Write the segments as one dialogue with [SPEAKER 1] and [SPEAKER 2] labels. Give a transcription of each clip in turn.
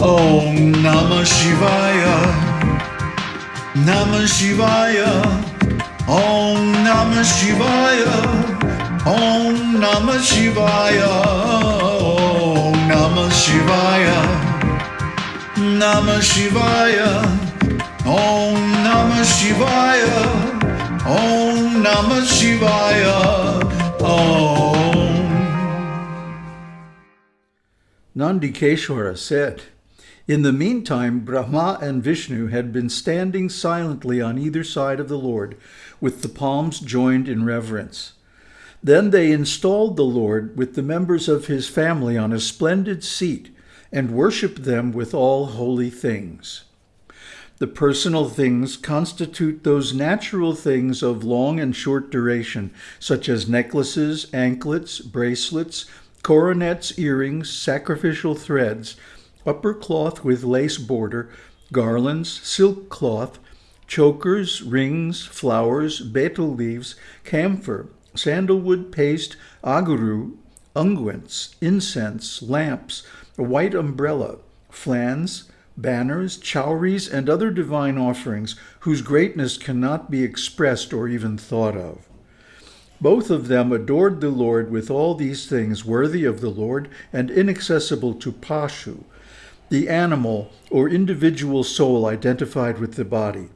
[SPEAKER 1] Om Namah Shivaya. Namah Shivaya. Om Namah Shivaya. Om Namah Shivaya. Om Namah Shivaya. Namah Shivaya. Om Namah Shivaya. Om Namah Shivaya. Om.
[SPEAKER 2] Nandikeshwara said, In the meantime, Brahma and Vishnu had been standing silently on either side of the Lord, with the palms joined in reverence. Then they installed the Lord with the members of his family on a splendid seat and worshipped them with all holy things. The personal things constitute those natural things of long and short duration, such as necklaces, anklets, bracelets, coronets, earrings, sacrificial threads, upper cloth with lace border, garlands, silk cloth, chokers, rings, flowers, betel leaves, camphor, sandalwood paste, aguru, unguents, incense, lamps, a white umbrella, flans, banners, chowries, and other divine offerings whose greatness cannot be expressed or even thought of. Both of them adored the Lord with all these things worthy of the Lord and inaccessible to Pashu, the animal or individual soul identified with the body.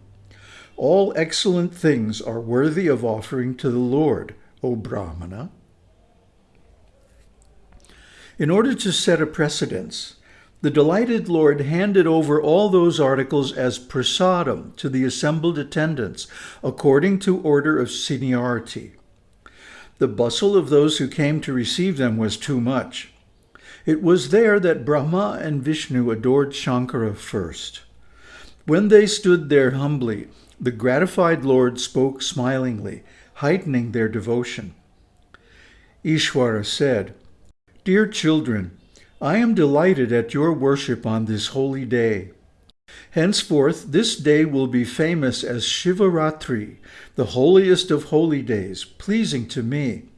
[SPEAKER 2] All excellent things are worthy of offering to the Lord, O Brahmana. In order to set a precedence, the delighted Lord handed over all those articles as prasadam to the assembled attendants, according to order of seniority. The bustle of those who came to receive them was too much. It was there that Brahma and Vishnu adored Shankara first. When they stood there humbly, the gratified Lord spoke smilingly, heightening their devotion. Ishwara said, Dear children, I am delighted at your worship on this holy day. Henceforth, this day will be famous as Shivaratri, the holiest of holy days, pleasing to me.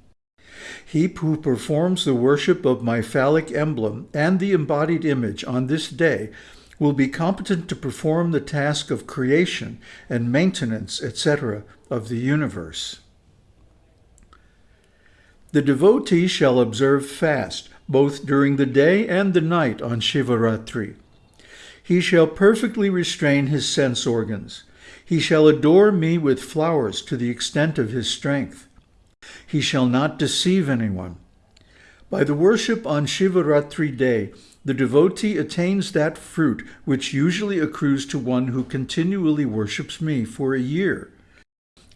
[SPEAKER 2] He who performs the worship of my phallic emblem and the embodied image on this day will be competent to perform the task of creation and maintenance, etc., of the universe. The devotee shall observe fast, both during the day and the night on Shivaratri. He shall perfectly restrain his sense organs. He shall adore me with flowers to the extent of his strength. He shall not deceive anyone. By the worship on Shivaratri day, the devotee attains that fruit which usually accrues to one who continually worships me for a year.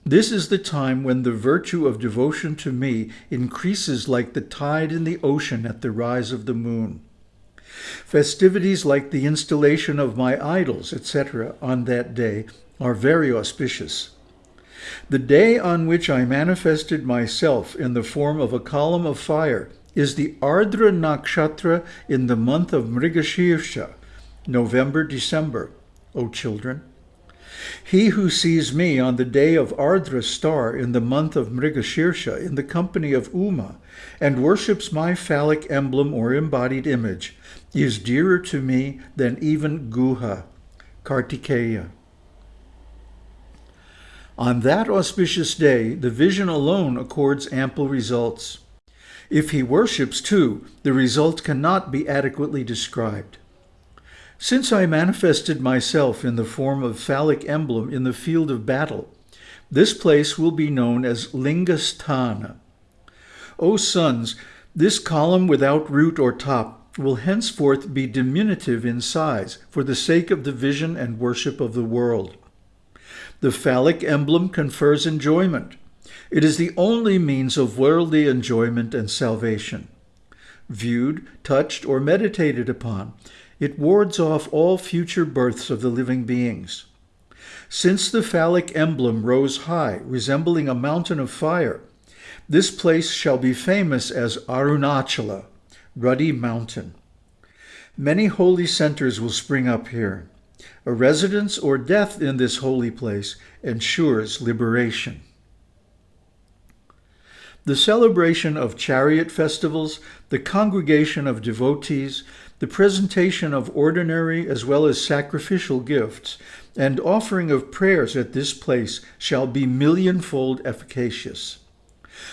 [SPEAKER 2] This is the time when the virtue of devotion to me increases like the tide in the ocean at the rise of the moon. Festivities like the installation of my idols, etc., on that day are very auspicious. The day on which I manifested myself in the form of a column of fire is the Ardra Nakshatra in the month of Mrigashirsha, November-December, O children. He who sees me on the day of Ardra star in the month of Mrigashirsha in the company of Uma and worships my phallic emblem or embodied image is dearer to me than even Guha, Kartikeya. On that auspicious day, the vision alone accords ample results. If he worships too, the result cannot be adequately described. Since I manifested myself in the form of phallic emblem in the field of battle, this place will be known as Lingasthana. O sons, this column without root or top will henceforth be diminutive in size for the sake of the vision and worship of the world. The phallic emblem confers enjoyment. It is the only means of worldly enjoyment and salvation. Viewed, touched, or meditated upon, it wards off all future births of the living beings. Since the phallic emblem rose high, resembling a mountain of fire, this place shall be famous as Arunachala, Ruddy Mountain. Many holy centers will spring up here. A residence or death in this holy place ensures liberation. the celebration of chariot festivals, the congregation of devotees, the presentation of ordinary as well as sacrificial gifts, and offering of prayers at this place shall be millionfold efficacious.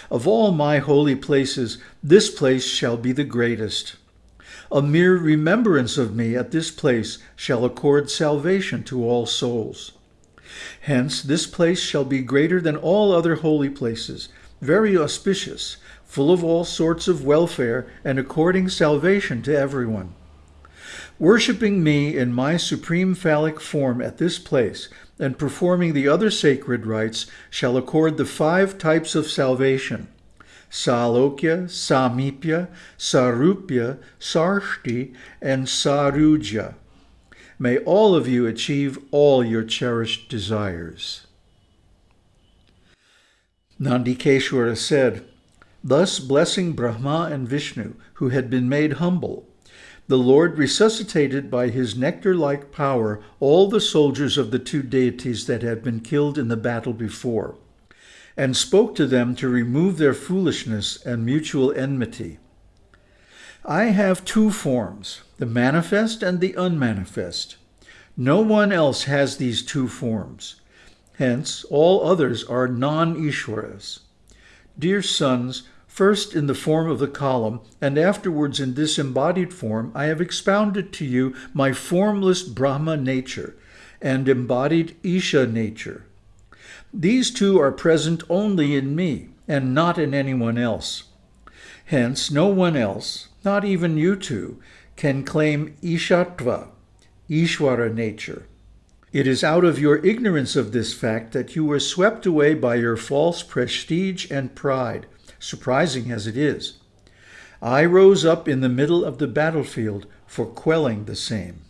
[SPEAKER 2] Of all my holy places, this place shall be the greatest. A mere remembrance of me at this place shall accord salvation to all souls. Hence, this place shall be greater than all other holy places, very auspicious, full of all sorts of welfare, and according salvation to everyone. Worshipping me in my supreme phallic form at this place, and performing the other sacred rites, shall accord the five types of salvation, Salokya, Samipya, Sarupya, Sarshti, and Sayujya. May all of you achieve all your cherished desires. Nandikeshwara said, Thus blessing Brahma and Vishnu, who had been made humble, the Lord resuscitated by his nectar-like power all the soldiers of the two deities that had been killed in the battle before, and spoke to them to remove their foolishness and mutual enmity. I have two forms, the manifest and the unmanifest. No one else has these two forms. Hence, all others are non-Ishwaras. Dear sons, first in the form of the column, and afterwards in this embodied form, I have expounded to you my formless Brahma nature and embodied Isha nature. These two are present only in me, and not in anyone else. Hence, no one else, not even you two, can claim Ishatva, Ishwara nature. It is out of your ignorance of this fact that you were swept away by your false prestige and pride, surprising as it is. I rose up in the middle of the battlefield for quelling the same.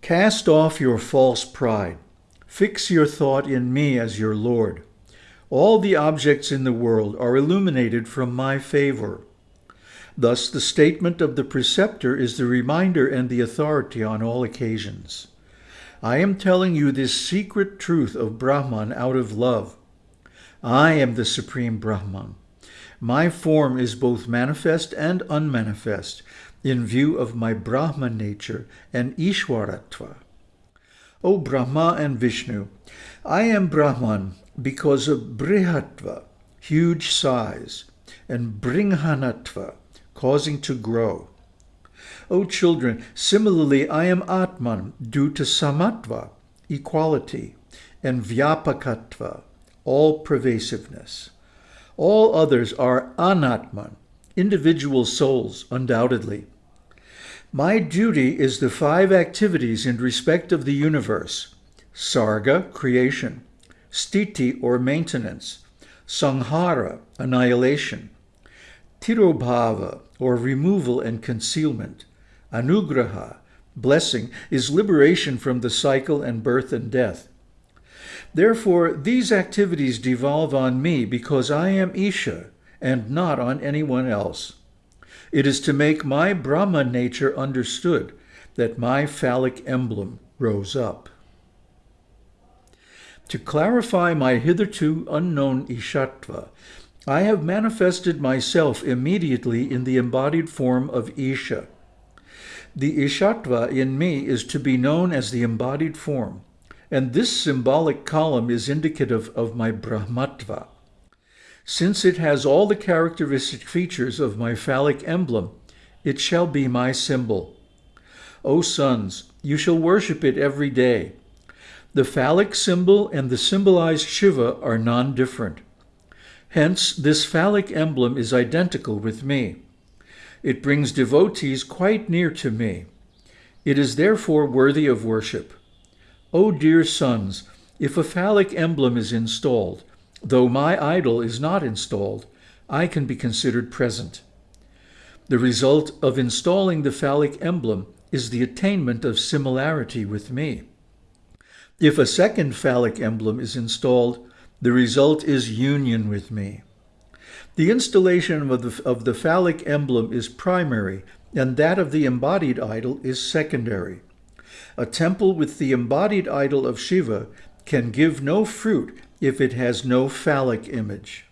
[SPEAKER 2] Cast off your false pride. Fix your thought in me as your Lord. All the objects in the world are illuminated from my favor. Thus, the statement of the preceptor is the reminder and the authority on all occasions. I am telling you this secret truth of Brahman out of love. I am the supreme Brahman. My form is both manifest and unmanifest in view of my Brahman nature and Ishwaratva. O Brahma and Vishnu, I am Brahman because of Brihatva, huge size, and Bringhanatva, causing to grow. O children, similarly I am Atman due to Samatva, equality, and Vyapakatva, all pervasiveness. All others are Anatman, individual souls, undoubtedly. My duty is the five activities in respect of the universe. Sarga, creation. Sthiti, or maintenance. Sanghara, annihilation. Tirobhava, or removal and concealment. Anugraha, blessing, is liberation from the cycle and birth and death. Therefore, these activities devolve on me because I am Isha and not on anyone else. It is to make my Brahma nature understood that my phallic emblem rose up. To clarify my hitherto unknown Ishatva, I have manifested myself immediately in the embodied form of Isha. The Ishatva in me is to be known as the embodied form, and this symbolic column is indicative of my Brahmatva. Since it has all the characteristic features of my phallic emblem, it shall be my symbol. O sons, you shall worship it every day. The phallic symbol and the symbolized Shiva are non-different. Hence, this phallic emblem is identical with me. It brings devotees quite near to me. It is therefore worthy of worship. O dear sons, if a phallic emblem is installed, though my idol is not installed, I can be considered present. The result of installing the phallic emblem is the attainment of similarity with me. If a second phallic emblem is installed, the result is union with me. The installation of the, of the phallic emblem is primary, and that of the embodied idol is secondary. A temple with the embodied idol of Shiva can give no fruit if it has no phallic image.